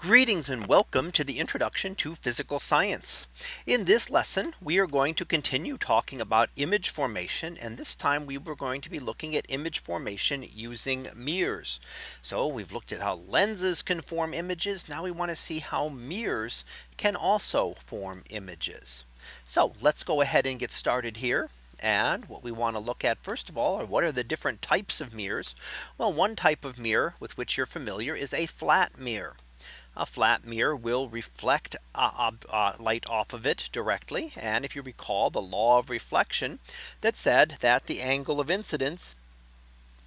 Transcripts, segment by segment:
Greetings and welcome to the introduction to physical science. In this lesson, we are going to continue talking about image formation. And this time we were going to be looking at image formation using mirrors. So we've looked at how lenses can form images. Now we want to see how mirrors can also form images. So let's go ahead and get started here. And what we want to look at first of all are what are the different types of mirrors? Well, one type of mirror with which you're familiar is a flat mirror a flat mirror will reflect uh, uh, light off of it directly. And if you recall the law of reflection that said that the angle of incidence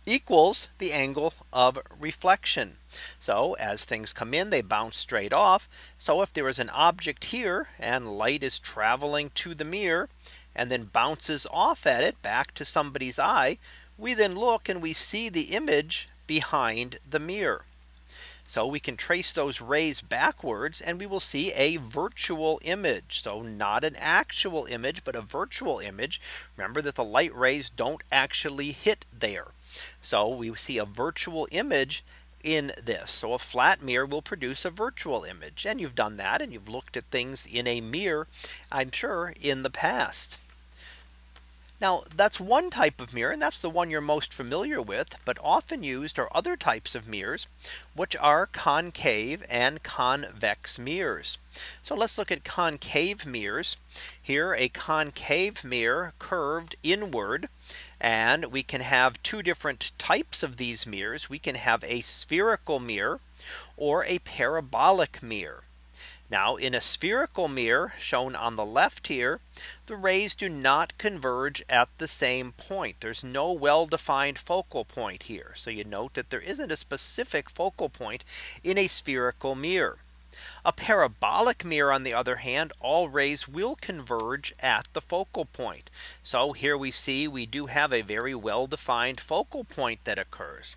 equals the angle of reflection. So as things come in, they bounce straight off. So if there is an object here and light is traveling to the mirror and then bounces off at it back to somebody's eye, we then look and we see the image behind the mirror. So we can trace those rays backwards and we will see a virtual image. So not an actual image, but a virtual image. Remember that the light rays don't actually hit there. So we see a virtual image in this. So a flat mirror will produce a virtual image. And you've done that and you've looked at things in a mirror, I'm sure in the past. Now that's one type of mirror and that's the one you're most familiar with. But often used are other types of mirrors, which are concave and convex mirrors. So let's look at concave mirrors. Here a concave mirror curved inward. And we can have two different types of these mirrors. We can have a spherical mirror or a parabolic mirror. Now in a spherical mirror shown on the left here, the rays do not converge at the same point. There's no well defined focal point here. So you note that there isn't a specific focal point in a spherical mirror. A parabolic mirror on the other hand, all rays will converge at the focal point. So here we see we do have a very well defined focal point that occurs.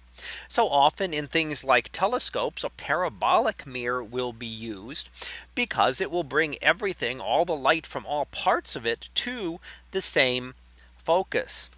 So often in things like telescopes, a parabolic mirror will be used because it will bring everything, all the light from all parts of it to the same focus.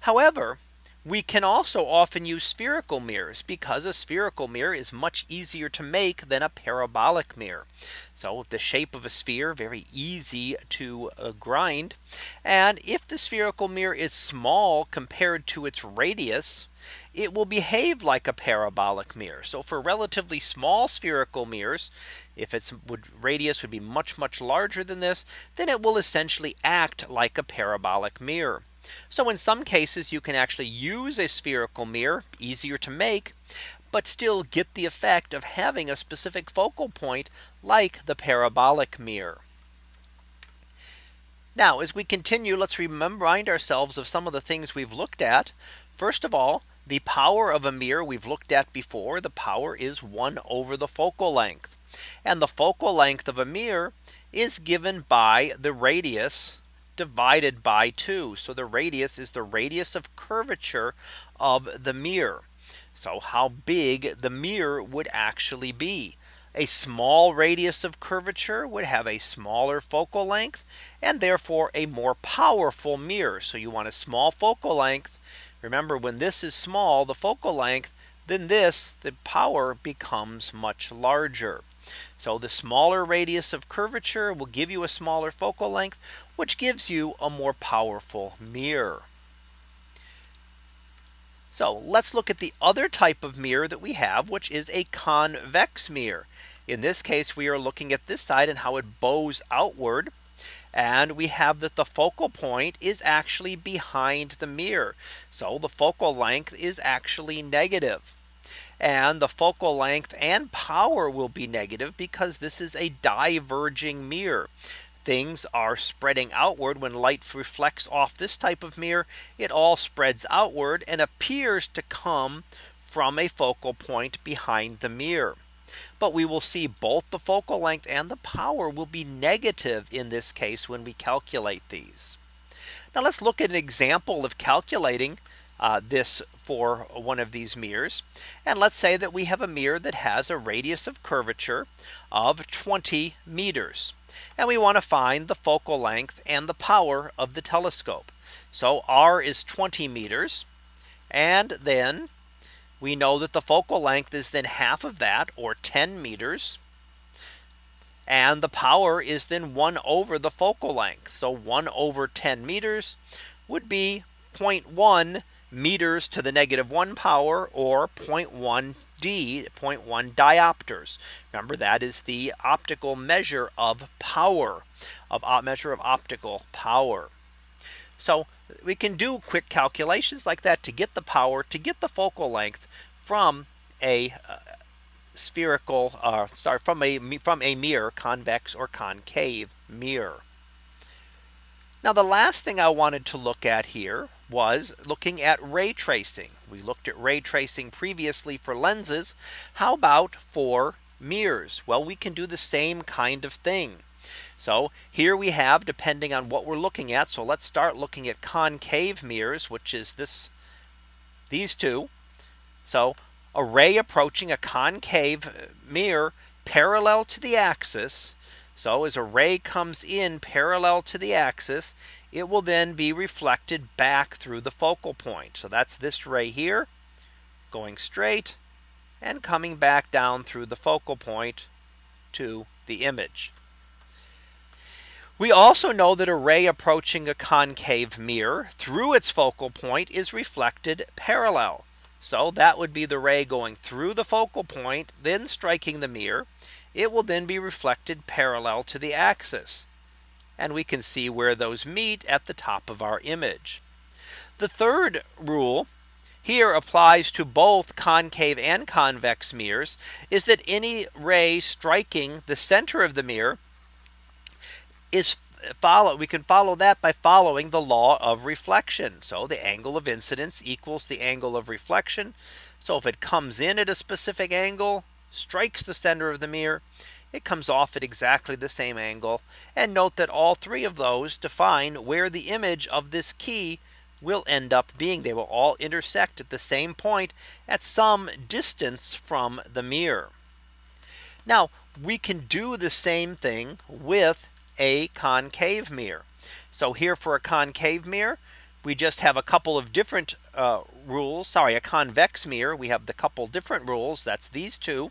However, we can also often use spherical mirrors because a spherical mirror is much easier to make than a parabolic mirror. So the shape of a sphere very easy to uh, grind. And if the spherical mirror is small compared to its radius, it will behave like a parabolic mirror. So for relatively small spherical mirrors, if its would radius would be much much larger than this, then it will essentially act like a parabolic mirror. So in some cases you can actually use a spherical mirror easier to make but still get the effect of having a specific focal point like the parabolic mirror. Now as we continue let's remind ourselves of some of the things we've looked at. First of all the power of a mirror we've looked at before the power is 1 over the focal length. And the focal length of a mirror is given by the radius divided by 2. So the radius is the radius of curvature of the mirror. So how big the mirror would actually be. A small radius of curvature would have a smaller focal length and therefore a more powerful mirror. So you want a small focal length. Remember when this is small the focal length then this the power becomes much larger. So the smaller radius of curvature will give you a smaller focal length, which gives you a more powerful mirror. So let's look at the other type of mirror that we have, which is a convex mirror. In this case, we are looking at this side and how it bows outward. And we have that the focal point is actually behind the mirror. So the focal length is actually negative. And the focal length and power will be negative because this is a diverging mirror. Things are spreading outward. When light reflects off this type of mirror it all spreads outward and appears to come from a focal point behind the mirror but we will see both the focal length and the power will be negative in this case when we calculate these now let's look at an example of calculating uh, this for one of these mirrors. And let's say that we have a mirror that has a radius of curvature of 20 meters. And we want to find the focal length and the power of the telescope. So R is 20 meters. And then we know that the focal length is then half of that or 10 meters. And the power is then 1 over the focal length. So 1 over 10 meters would be 0.1 meters to the negative 1 power or 0.1 D 0.1 diopters. Remember that is the optical measure of power of measure of optical power. So we can do quick calculations like that to get the power to get the focal length from a uh, spherical uh, sorry from a from a mirror convex or concave mirror. Now the last thing I wanted to look at here was looking at ray tracing. We looked at ray tracing previously for lenses. How about for mirrors? Well, we can do the same kind of thing. So here we have depending on what we're looking at. So let's start looking at concave mirrors, which is this these two. So a ray approaching a concave uh, mirror parallel to the axis. So as a ray comes in parallel to the axis, it will then be reflected back through the focal point. So that's this ray here going straight and coming back down through the focal point to the image. We also know that a ray approaching a concave mirror through its focal point is reflected parallel. So that would be the ray going through the focal point, then striking the mirror. It will then be reflected parallel to the axis. And we can see where those meet at the top of our image. The third rule here applies to both concave and convex mirrors is that any ray striking the center of the mirror is follow we can follow that by following the law of reflection. So the angle of incidence equals the angle of reflection. So if it comes in at a specific angle, strikes the center of the mirror, it comes off at exactly the same angle. And note that all three of those define where the image of this key will end up being. They will all intersect at the same point at some distance from the mirror. Now we can do the same thing with a concave mirror. So here for a concave mirror, we just have a couple of different uh, rules. Sorry, a convex mirror. We have the couple different rules. That's these two.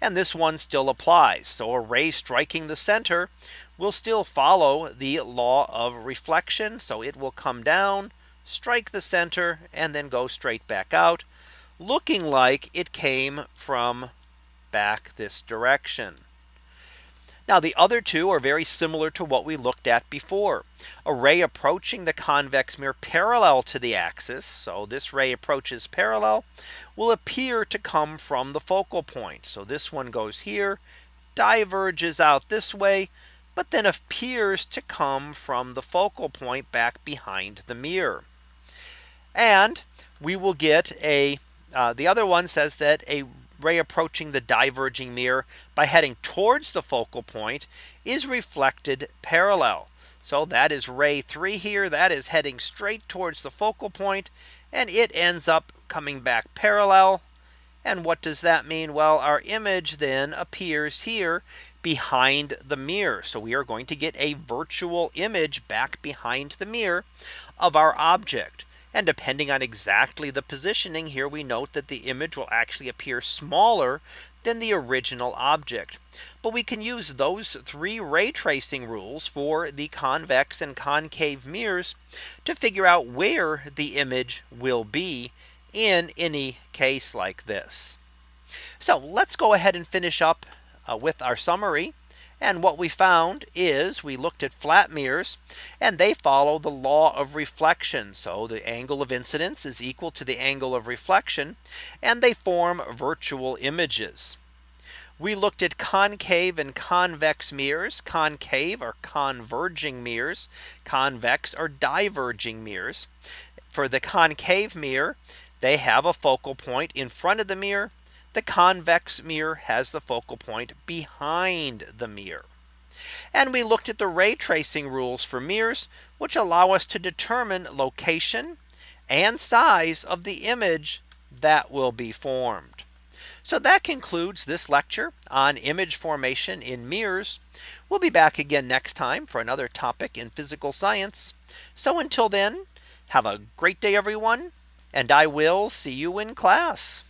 And this one still applies. So a ray striking the center will still follow the law of reflection. So it will come down, strike the center, and then go straight back out, looking like it came from back this direction. Now the other two are very similar to what we looked at before. A ray approaching the convex mirror parallel to the axis. So this ray approaches parallel will appear to come from the focal point. So this one goes here, diverges out this way, but then appears to come from the focal point back behind the mirror. And we will get a uh, the other one says that a ray approaching the diverging mirror by heading towards the focal point is reflected parallel. So that is ray 3 here that is heading straight towards the focal point and it ends up coming back parallel. And what does that mean? Well, our image then appears here behind the mirror. So we are going to get a virtual image back behind the mirror of our object. And depending on exactly the positioning here, we note that the image will actually appear smaller than the original object. But we can use those three ray tracing rules for the convex and concave mirrors to figure out where the image will be in any case like this. So let's go ahead and finish up uh, with our summary. And what we found is we looked at flat mirrors and they follow the law of reflection. So the angle of incidence is equal to the angle of reflection and they form virtual images. We looked at concave and convex mirrors. Concave are converging mirrors. Convex are diverging mirrors. For the concave mirror, they have a focal point in front of the mirror the convex mirror has the focal point behind the mirror. And we looked at the ray tracing rules for mirrors, which allow us to determine location and size of the image that will be formed. So that concludes this lecture on image formation in mirrors. We'll be back again next time for another topic in physical science. So until then, have a great day, everyone, and I will see you in class.